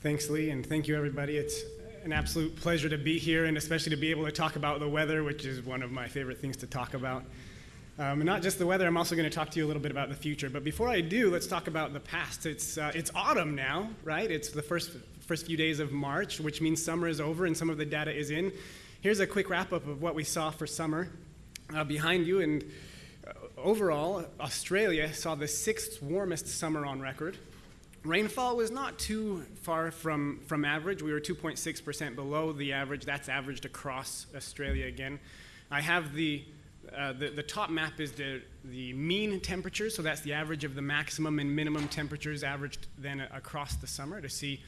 Thanks, Lee, and thank you, everybody. It's an absolute pleasure to be here and especially to be able to talk about the weather, which is one of my favorite things to talk about. Um, not just the weather, I'm also going to talk to you a little bit about the future. But before I do, let's talk about the past. It's, uh, it's autumn now, right? It's the first, first few days of March, which means summer is over and some of the data is in. Here's a quick wrap up of what we saw for summer uh, behind you. And uh, overall, Australia saw the sixth warmest summer on record. Rainfall was not too far from, from average. We were 2.6% below the average. That's averaged across Australia again. I have the, uh, the, the, top map is the, the mean temperature, so that's the average of the maximum and minimum temperatures averaged then across the summer to see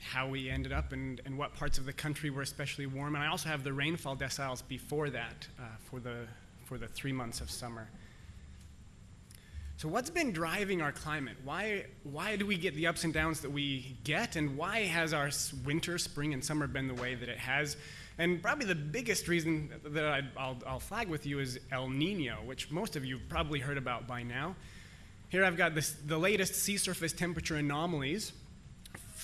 how we ended up and, and what parts of the country were especially warm. And I also have the rainfall deciles before that uh, for, the, for the three months of summer. So, what's been driving our climate? Why, why do we get the ups and downs that we get? And why has our winter, spring, and summer been the way that it has? And probably the biggest reason that i will flag with you is El Nino, which most of you have probably heard about by now. Here I've got this, the latest sea surface temperature anomalies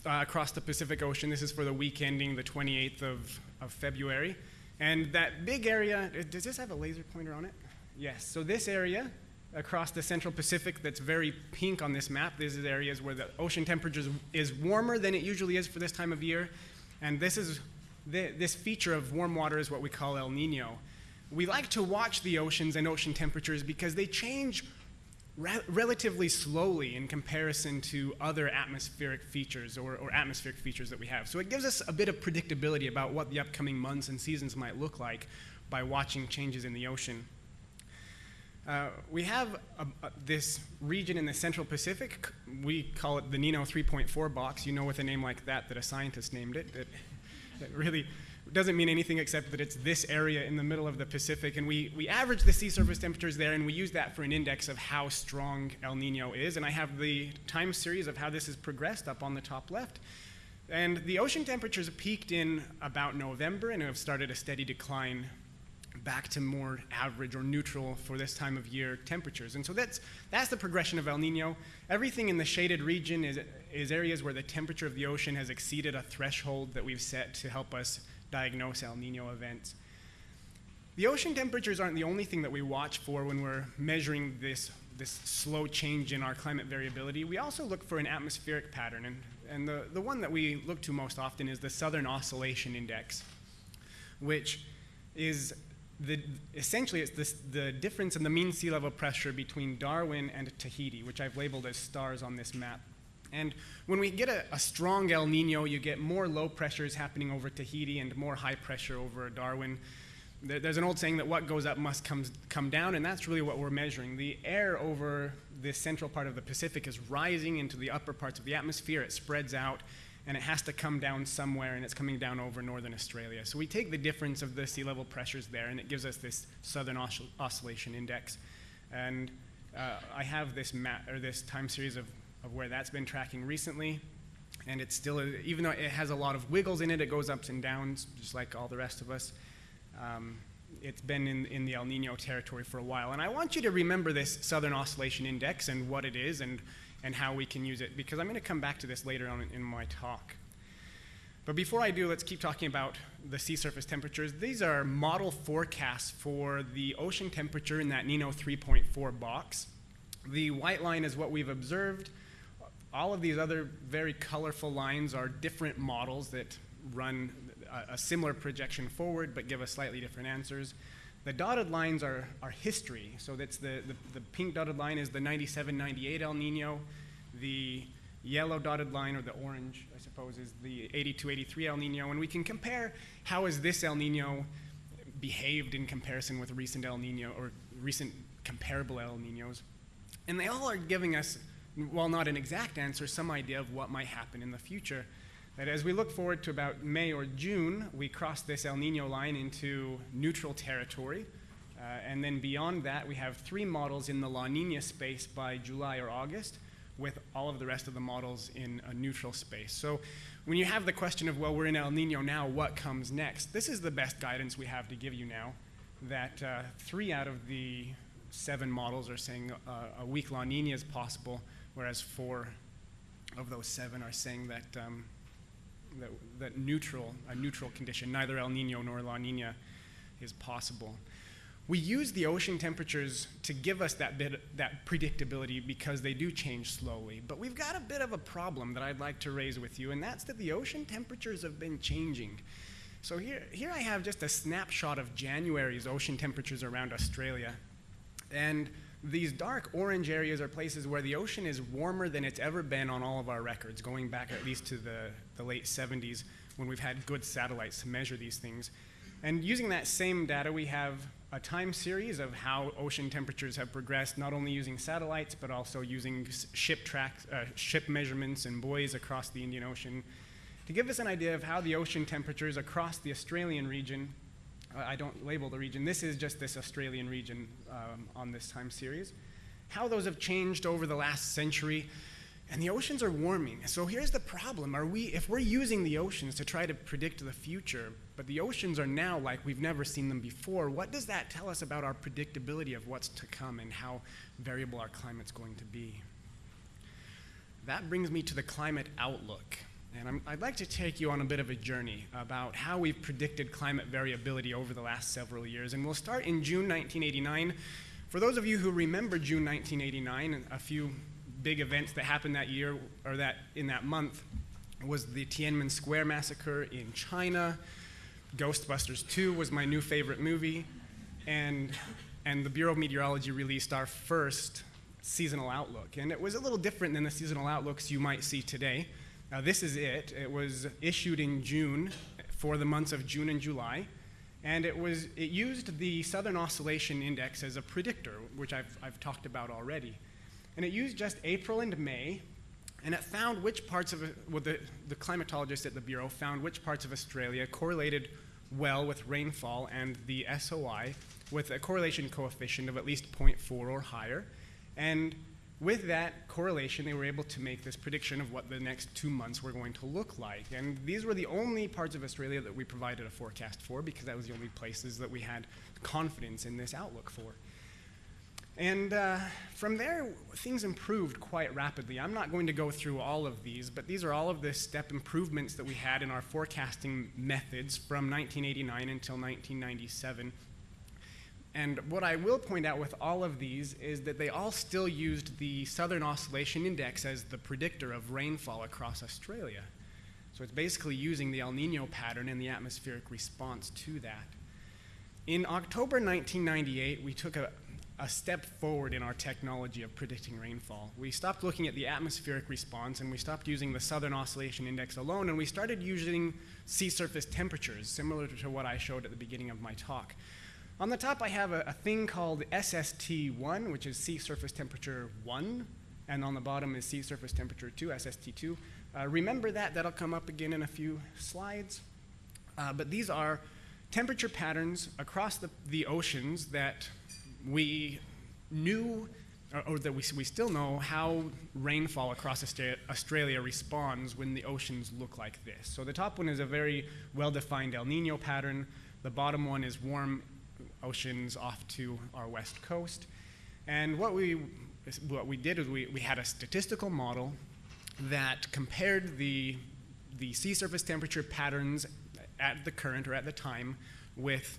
uh, across the Pacific Ocean. This is for the week ending the 28th of, of February. And that big area, does this have a laser pointer on it? Yes. So this area across the central Pacific that's very pink on this map. These are areas where the ocean temperature is warmer than it usually is for this time of year. And this is the, this feature of warm water is what we call El Nino. We like to watch the oceans and ocean temperatures because they change re relatively slowly in comparison to other atmospheric features or, or atmospheric features that we have. So it gives us a bit of predictability about what the upcoming months and seasons might look like by watching changes in the ocean. Uh, we have a, a, this region in the Central Pacific. We call it the Nino 3.4 box. You know, with a name like that, that a scientist named it. It, it really doesn't mean anything except that it's this area in the middle of the Pacific. And we, we average the sea surface temperatures there, and we use that for an index of how strong El Nino is. And I have the time series of how this has progressed up on the top left. And the ocean temperatures peaked in about November and have started a steady decline back to more average or neutral for this time of year temperatures. And so that's, that's the progression of El Nino. Everything in the shaded region is, is areas where the temperature of the ocean has exceeded a threshold that we've set to help us diagnose El Nino events. The ocean temperatures aren't the only thing that we watch for when we're measuring this, this slow change in our climate variability. We also look for an atmospheric pattern, and, and the, the one that we look to most often is the Southern Oscillation Index, which is the, essentially it's this, the difference in the mean sea level pressure between Darwin and Tahiti, which I've labeled as stars on this map. And when we get a, a, strong El Nino, you get more low pressures happening over Tahiti and more high pressure over Darwin. There, there's an old saying that what goes up must come, come down, and that's really what we're measuring. The air over the central part of the Pacific is rising into the upper parts of the atmosphere. It spreads out, and it has to come down somewhere, and it's coming down over northern Australia. So we take the difference of the sea level pressures there, and it gives us this southern oscillation index. And uh, I have this map or this time series of, of where that's been tracking recently, and it's still, a, even though it has a lot of wiggles in it, it goes ups and downs, just like all the rest of us. Um, it's been in, in the El Nino territory for a while. And I want you to remember this Southern Oscillation Index and what it is and and how we can use it, because I'm going to come back to this later on in my talk. But before I do, let's keep talking about the sea surface temperatures. These are model forecasts for the ocean temperature in that Nino 3.4 box. The white line is what we've observed. All of these other very colorful lines are different models that run a, a similar projection forward but give us slightly different answers. The dotted lines are, are history. So that's the, the, the pink dotted line is the 97, 98 El Nino. The yellow dotted line, or the orange, I suppose, is the 82, 83 El Nino. And we can compare how has this El Nino behaved in comparison with recent El Nino or recent comparable El Ninos. And they all are giving us, while not an exact answer, some idea of what might happen in the future that as we look forward to about May or June, we cross this El Nino line into neutral territory. Uh, and then beyond that, we have three models in the La Nina space by July or August, with all of the rest of the models in a neutral space. So when you have the question of, well, we're in El Nino now, what comes next? This is the best guidance we have to give you now, that uh, three out of the seven models are saying uh, a weak La Nina is possible, whereas four of those seven are saying that um, that, that neutral, a neutral condition, neither El Nino nor La Nina is possible. We use the ocean temperatures to give us that bit, that predictability because they do change slowly. But we've got a bit of a problem that I'd like to raise with you, and that's that the ocean temperatures have been changing. So here, here I have just a snapshot of January's ocean temperatures around Australia. And these dark orange areas are places where the ocean is warmer than it's ever been on all of our records, going back at least to the, the late 70s when we've had good satellites to measure these things. And using that same data, we have a time series of how ocean temperatures have progressed, not only using satellites, but also using ship, track, uh, ship measurements and buoys across the Indian Ocean to give us an idea of how the ocean temperatures across the Australian region I don't label the region, this is just this Australian region um, on this time series, how those have changed over the last century. And the oceans are warming. So here's the problem. Are we if we're using the oceans to try to predict the future, but the oceans are now like we've never seen them before, what does that tell us about our predictability of what's to come and how variable our climate's going to be? That brings me to the climate outlook. And i would like to take you on a bit of a journey about how we've predicted climate variability over the last several years. And we'll start in June 1989. For those of you who remember June 1989, a few big events that happened that year or that in that month was the Tiananmen Square massacre in China. Ghostbusters 2 was my new favorite movie. And, and the Bureau of Meteorology released our first seasonal outlook. And it was a little different than the seasonal outlooks you might see today. Now, this is it. It was issued in June for the months of June and July. And it, was, it used the Southern Oscillation Index as a predictor, which I've, I've talked about already. And it used just April and May, and it found which parts of, well, the, the climatologist at the Bureau found which parts of Australia correlated well with rainfall and the SOI with a correlation coefficient of at least 0.4 or higher. And with that correlation, they were able to make this prediction of what the next two months were going to look like. And these were the only parts of Australia that we provided a forecast for because that was the only places that we had confidence in this outlook for. And uh, from there, things improved quite rapidly. I'm not going to go through all of these, but these are all of the step improvements that we had in our forecasting methods from 1989 until 1997 and what I will point out with all of these is that they all still used the Southern Oscillation Index as the predictor of rainfall across Australia. So it's basically using the El Nino pattern and the atmospheric response to that. In October 1998, we took a, a step forward in our technology of predicting rainfall. We stopped looking at the atmospheric response and we stopped using the Southern Oscillation Index alone and we started using sea surface temperatures, similar to what I showed at the beginning of my talk. On the top, I have a, a thing called SST1, which is sea surface temperature 1, and on the bottom is sea surface temperature 2, SST2. Uh, remember that, that'll come up again in a few slides. Uh, but these are temperature patterns across the, the oceans that we knew, or, or that we, we still know, how rainfall across Australia responds when the oceans look like this. So the top one is a very well defined El Nino pattern. The bottom one is warm oceans off to our west coast. And what we, what we did is we, we had a statistical model that compared the, the sea surface temperature patterns at the current or at the time with,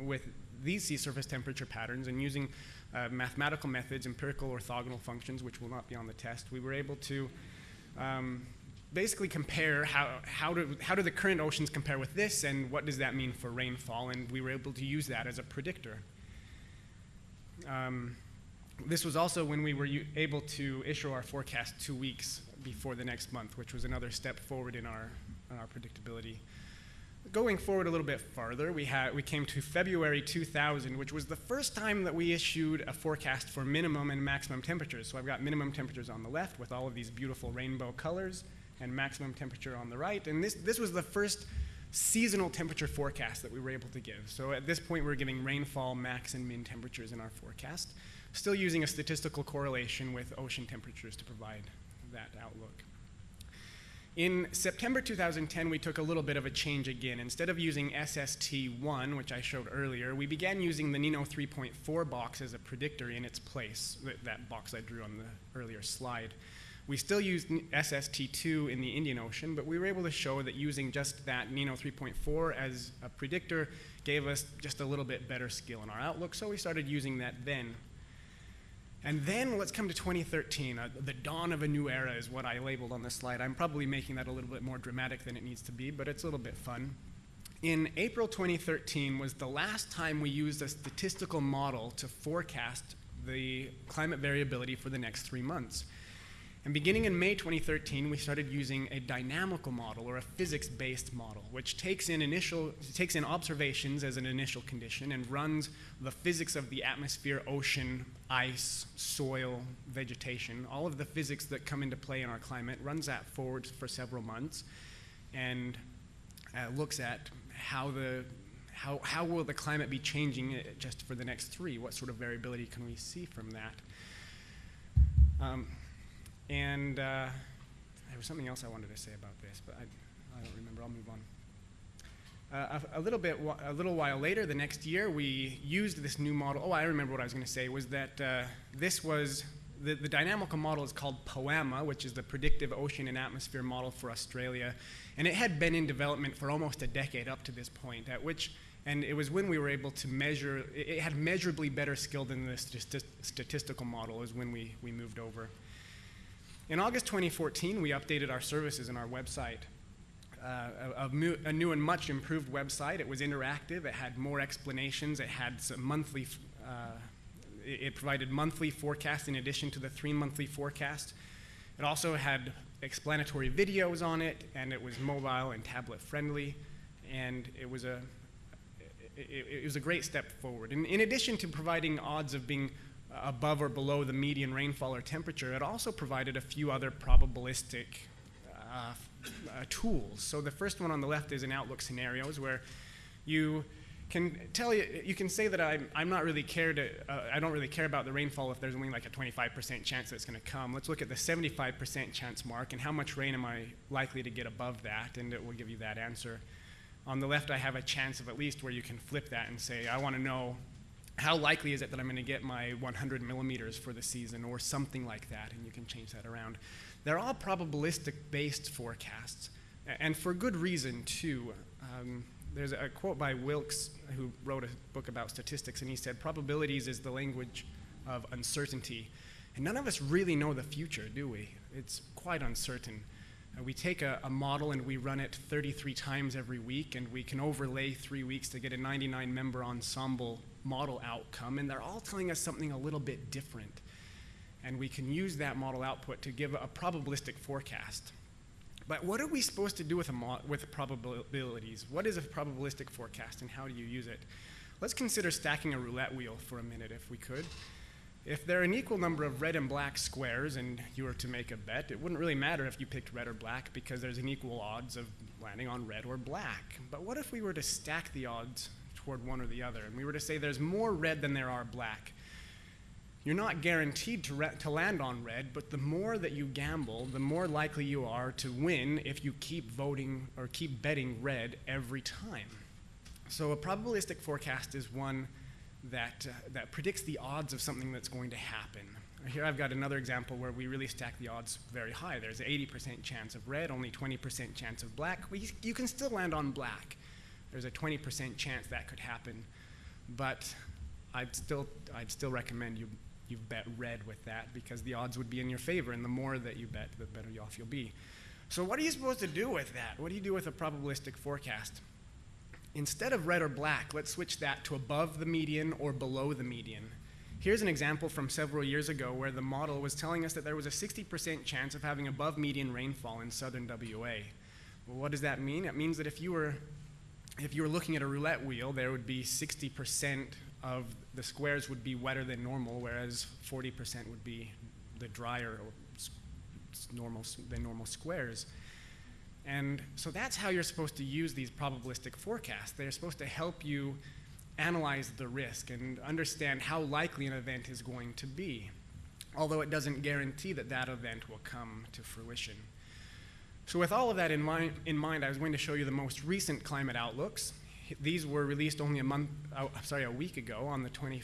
with these sea surface temperature patterns and using uh, mathematical methods, empirical orthogonal functions, which will not be on the test, we were able to um, basically compare how, how, do, how do the current oceans compare with this and what does that mean for rainfall, and we were able to use that as a predictor. Um, this was also when we were able to issue our forecast two weeks before the next month, which was another step forward in our, in our predictability. Going forward a little bit farther, we, had, we came to February 2000, which was the first time that we issued a forecast for minimum and maximum temperatures. So I've got minimum temperatures on the left with all of these beautiful rainbow colors, and maximum temperature on the right. And this, this was the first seasonal temperature forecast that we were able to give. So at this point, we are giving rainfall, max, and min temperatures in our forecast, still using a statistical correlation with ocean temperatures to provide that outlook. In September 2010, we took a little bit of a change again. Instead of using SST1, which I showed earlier, we began using the NINO 3.4 box as a predictor in its place, that box I drew on the earlier slide. We still used SST2 in the Indian Ocean, but we were able to show that using just that NINO 3.4 as a predictor gave us just a little bit better skill in our outlook, so we started using that then. And then let's come to 2013. Uh, the dawn of a new era is what I labeled on this slide. I'm probably making that a little bit more dramatic than it needs to be, but it's a little bit fun. In April 2013 was the last time we used a statistical model to forecast the climate variability for the next three months. And beginning in May 2013, we started using a dynamical model or a physics-based model, which takes in initial takes in observations as an initial condition and runs the physics of the atmosphere, ocean, ice, soil, vegetation, all of the physics that come into play in our climate, runs that forward for several months, and uh, looks at how the how, how will the climate be changing uh, just for the next three? What sort of variability can we see from that? Um, and uh, there was something else I wanted to say about this, but I, I don't remember. I'll move on. Uh, a, a, little bit, a little while later, the next year, we used this new model. Oh, I remember what I was going to say. Was that uh, this was the, the dynamical model is called POAMA, which is the Predictive Ocean and Atmosphere Model for Australia, and it had been in development for almost a decade up to this point. At which, and it was when we were able to measure. It, it had measurably better skill than the st statistical model. Is when we we moved over. In August 2014, we updated our services and our website. Uh, a, a, new and much improved website. It was interactive. It had more explanations. It had some monthly. Uh, it, it provided monthly forecasts in addition to the three monthly forecast. It also had explanatory videos on it, and it was mobile and tablet friendly, and it was a it, it was a great step forward. In, in addition to providing odds of being above or below the median rainfall or temperature, it also provided a few other probabilistic uh, uh, tools. So the first one on the left is in outlook scenarios where you can tell you, you can say that I'm, I'm not really care to, uh, I don't really care about the rainfall if there's only like a 25% chance that it's going to come. Let's look at the 75% chance mark and how much rain am I likely to get above that, and it will give you that answer. On the left, I have a chance of at least where you can flip that and say, I want to know how likely is it that I'm going to get my 100 millimeters for the season or something like that, and you can change that around. They're all probabilistic based forecasts, and for good reason, too. Um, there's a quote by Wilks, who wrote a book about statistics, and he said, Probabilities is the language of uncertainty. And none of us really know the future, do we? It's quite uncertain. Uh, we take a, a, model and we run it 33 times every week, and we can overlay three weeks to get a 99 member ensemble model outcome, and they're all telling us something a little bit different. And we can use that model output to give a probabilistic forecast. But what are we supposed to do with, a with probabilities? What is a probabilistic forecast and how do you use it? Let's consider stacking a roulette wheel for a minute if we could. If there are an equal number of red and black squares and you were to make a bet, it wouldn't really matter if you picked red or black because there's an equal odds of landing on red or black. But what if we were to stack the odds toward one or the other. And we were to say there's more red than there are black. You're not guaranteed to, to land on red, but the more that you gamble, the more likely you are to win if you keep voting or keep betting red every time. So a probabilistic forecast is one that, uh, that predicts the odds of something that's going to happen. Here I've got another example where we really stack the odds very high. There's an 80% chance of red, only 20% chance of black. We, you can still land on black there's a 20% chance that could happen. But I'd still, I'd still recommend you, you bet red with that because the odds would be in your favor, and the more that you bet, the better off you'll be. So what are you supposed to do with that? What do you do with a probabilistic forecast? Instead of red or black, let's switch that to above the median or below the median. Here's an example from several years ago where the model was telling us that there was a 60% chance of having above median rainfall in southern WA. Well, what does that mean? It means that if you were if you were looking at a roulette wheel, there would be 60% of the squares would be wetter than normal, whereas 40% would be the drier or normal than normal squares. And so that's how you're supposed to use these probabilistic forecasts. They're supposed to help you analyze the risk and understand how likely an event is going to be, although it doesn't guarantee that that event will come to fruition. So with all of that in mind, in mind, I was going to show you the most recent climate outlooks. These were released only a month, oh, sorry, a week ago on the 20,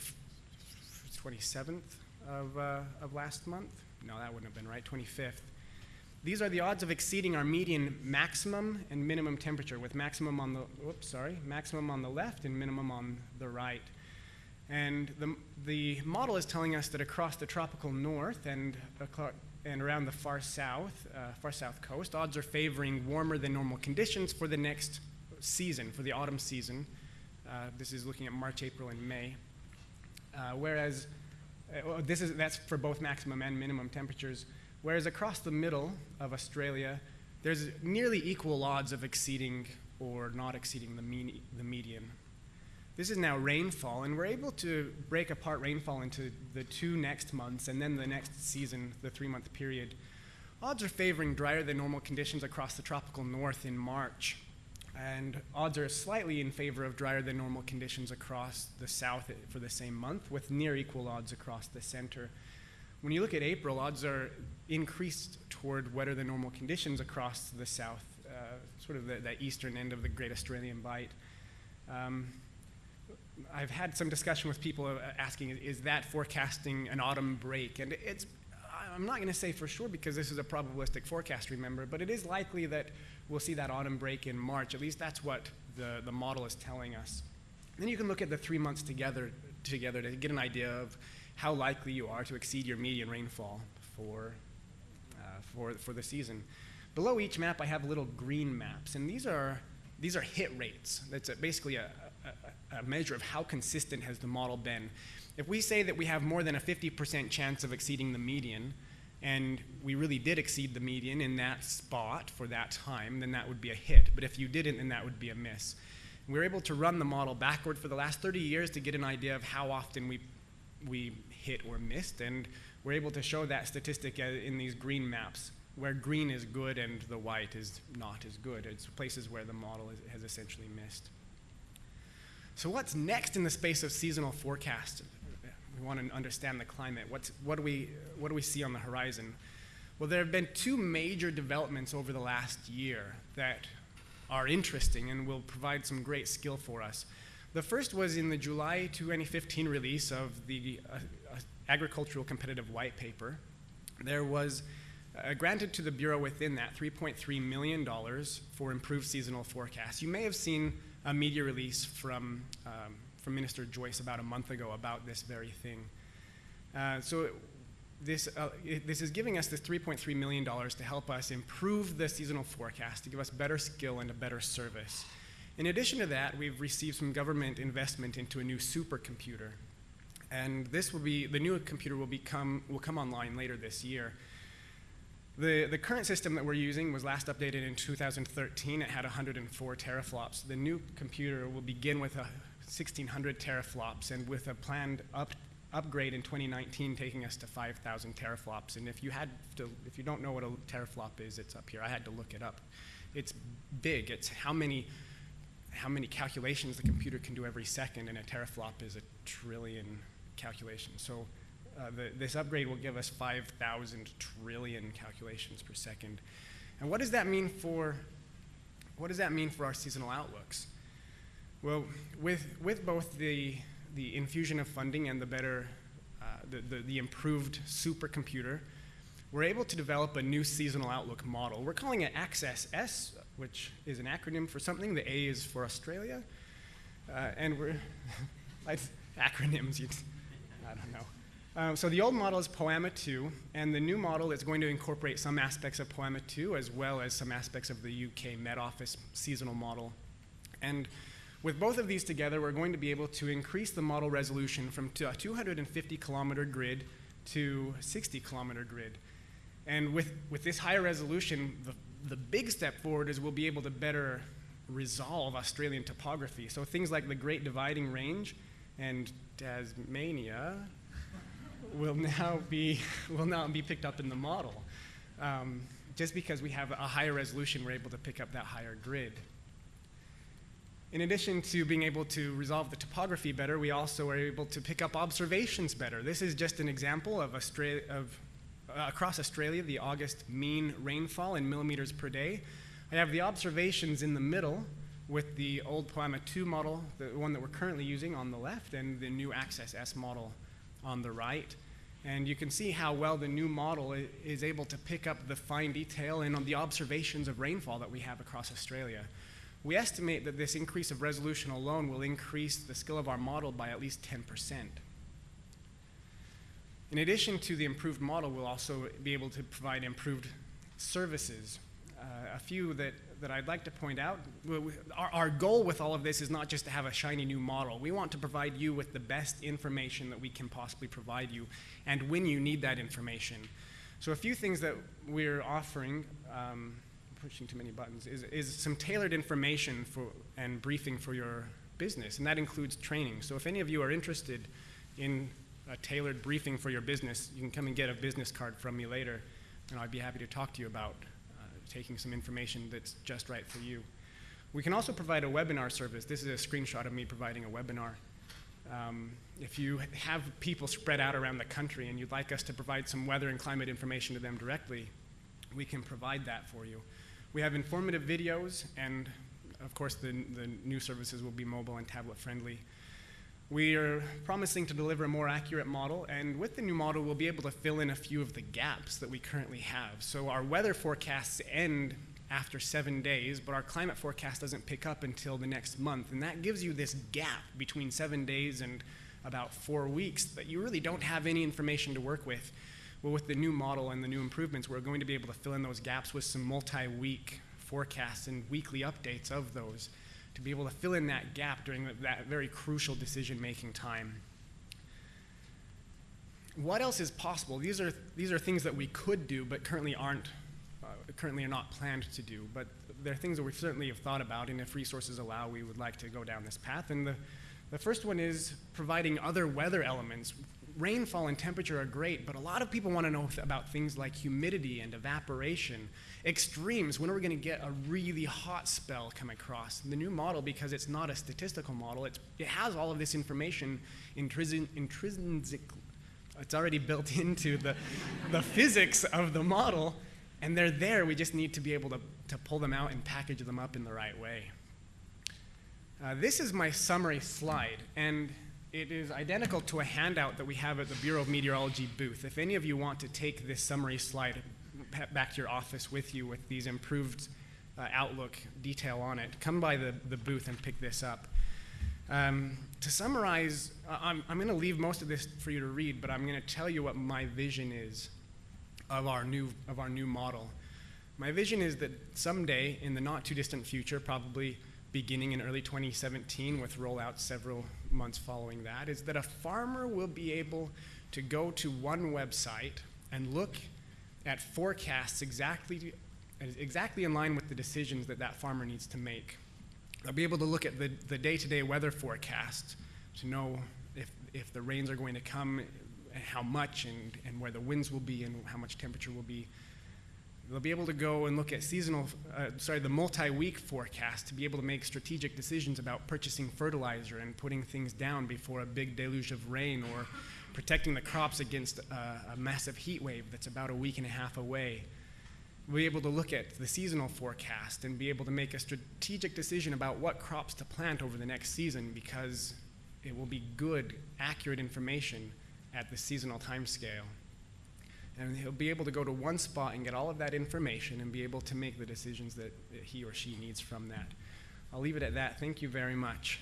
27th of, uh, of last month. No, that wouldn't have been right, 25th. these are the odds of exceeding our median maximum and minimum temperature, with maximum on the, whoops, sorry, maximum on the left and minimum on the right. And the, the model is telling us that across the tropical north and, and around the far south, uh, far south coast, odds are favoring warmer than normal conditions for the next season, for the autumn season. Uh, this is looking at March, April, and May. Uh, whereas, uh, this is, that's for both maximum and minimum temperatures. Whereas across the middle of Australia, there's nearly equal odds of exceeding or not exceeding the, mean, the median. This is now rainfall, and we're able to break apart rainfall into the two next months and then the next season, the three month period. Odds are favoring drier than normal conditions across the tropical north in March, and odds are slightly in favor of drier than normal conditions across the south for the same month, with near equal odds across the center. When you look at April, odds are increased toward wetter than normal conditions across the south, uh, sort of the, the, eastern end of the Great Australian Bight. Um, I've had some discussion with people uh, asking, is that forecasting an autumn break? And it's, I'm not going to say for sure because this is a probabilistic forecast, remember, but it is likely that we'll see that autumn break in March. At least that's what the, the model is telling us. Then you can look at the three months together, together to get an idea of how likely you are to exceed your median rainfall for, uh, for, for the season. Below each map, I have little green maps, and these are, these are hit rates. That's basically a, a, measure of how consistent has the model been. If we say that we have more than a 50% chance of exceeding the median, and we really did exceed the median in that spot for that time, then that would be a hit. But if you didn't, then that would be a miss. We were able to run the model backward for the last 30 years to get an idea of how often we, we hit or missed, and we're able to show that statistic uh, in these green maps, where green is good and the white is not as good. It's places where the model is, has essentially missed. So what's next in the space of seasonal forecast? We want to understand the climate. What's, what, do we, what do we see on the horizon? Well, there have been two major developments over the last year that are interesting and will provide some great skill for us. The first was in the July 2015 release of the uh, uh, Agricultural Competitive White Paper. There was uh, granted to the Bureau within that $3.3 million for improved seasonal forecasts. You may have seen a media release from, um, from Minister Joyce about a month ago about this very thing. Uh, so this, uh, it, this is giving us this $3.3 million to help us improve the seasonal forecast, to give us better skill and a better service. In addition to that, we've received some government investment into a new supercomputer. And this will be, the new computer will, become, will come online later this year. The, the current system that we're using was last updated in 2013. It had 104 teraflops. The new computer will begin with a 1600 teraflops and with a planned up, upgrade in 2019 taking us to 5,000 teraflops. And if you, had to, if you don't know what a teraflop is, it's up here. I had to look it up. It's big. It's how many, how many calculations the computer can do every second, and a teraflop is a trillion calculations. So uh, the, this upgrade will give us 5,000 trillion calculations per second. And what does that mean for, what does that mean for our seasonal outlooks? Well, with, with both the, the infusion of funding and the better, uh, the, the, the improved supercomputer, we're able to develop a new seasonal outlook model. We're calling it Access S, which is an acronym for something. The A is for Australia. Uh, and we're, acronyms, I don't know. Um, so the old model is POAMA 2, and the new model is going to incorporate some aspects of POAMA 2 as well as some aspects of the UK Met Office seasonal model. And with both of these together, we're going to be able to increase the model resolution from a 250 kilometer grid to 60 kilometer grid. And with, with this higher resolution, the, the big step forward is we'll be able to better resolve Australian topography. So things like the Great Dividing Range and Tasmania, will now be, will now be picked up in the model. Um, just because we have a higher resolution, we're able to pick up that higher grid. In addition to being able to resolve the topography better, we also are able to pick up observations better. This is just an example of, Australia, of uh, across Australia, the August mean rainfall in millimeters per day. I have the observations in the middle with the old POAMA 2 model, the one that we're currently using on the left, and the new Access S model on the right. And you can see how well the new model is able to pick up the fine detail and on the observations of rainfall that we have across Australia. We estimate that this increase of resolution alone will increase the skill of our model by at least 10%. In addition to the improved model, we'll also be able to provide improved services. Uh, a few that, that I'd like to point out. Our, our goal with all of this is not just to have a shiny new model. We want to provide you with the best information that we can possibly provide you and when you need that information. So a few things that we're offering, um, pushing too many buttons, is, is some tailored information for, and briefing for your business, and that includes training. So if any of you are interested in a tailored briefing for your business, you can come and get a business card from me later, and I'd be happy to talk to you about taking some information that's just right for you. We can also provide a webinar service. This is a screenshot of me providing a webinar. Um, if you have people spread out around the country and you'd like us to provide some weather and climate information to them directly, we can provide that for you. We have informative videos, and of course, the, the new services will be mobile and tablet friendly. We are promising to deliver a more accurate model, and with the new model, we'll be able to fill in a few of the gaps that we currently have. So our weather forecasts end after seven days, but our climate forecast doesn't pick up until the next month. And that gives you this gap between seven days and about four weeks that you really don't have any information to work with. Well, with the new model and the new improvements, we're going to be able to fill in those gaps with some multi week forecasts and weekly updates of those to be able to fill in that gap during that very crucial decision making time. What else is possible? These are, these are things that we could do but currently aren't uh, currently are not planned to do, but they're things that we certainly have thought about, and if resources allow, we would like to go down this path. And the, the first one is providing other weather elements. Rainfall and temperature are great, but a lot of people want to know about things like humidity and evaporation, extremes. When are we going to get a really hot spell come across? The new model, because it's not a statistical model, it has all of this information intrinsic, intrinsic it's already built into the, the physics of the model and they're there, we just need to be able to, to pull them out and package them up in the right way. Uh, this is my summary slide, and it is identical to a handout that we have at the Bureau of Meteorology booth. If any of you want to take this summary slide back to your office with you with these improved uh, Outlook detail on it, come by the, the booth and pick this up. Um, to summarize, I'm, I'm going to leave most of this for you to read, but I'm going to tell you what my vision is of our new, of our new model. My vision is that someday, in the not too distant future, probably beginning in early 2017 with rollout several months following that, is that a farmer will be able to go to one website and look at forecasts exactly, exactly in line with the decisions that that farmer needs to make. They'll be able to look at the, the day-to-day weather forecast to know if, if the rains are going to come how much and, and where the winds will be and how much temperature will be. They'll be able to go and look at seasonal, uh, sorry, the multi-week forecast to be able to make strategic decisions about purchasing fertilizer and putting things down before a big deluge of rain or protecting the crops against a, a massive heat wave that's about a week and a half away. We'll be able to look at the seasonal forecast and be able to make a strategic decision about what crops to plant over the next season because it will be good, accurate information at the seasonal time scale. And he'll be able to go to one spot and get all of that information and be able to make the decisions that he or she needs from that. I'll leave it at that. Thank you very much.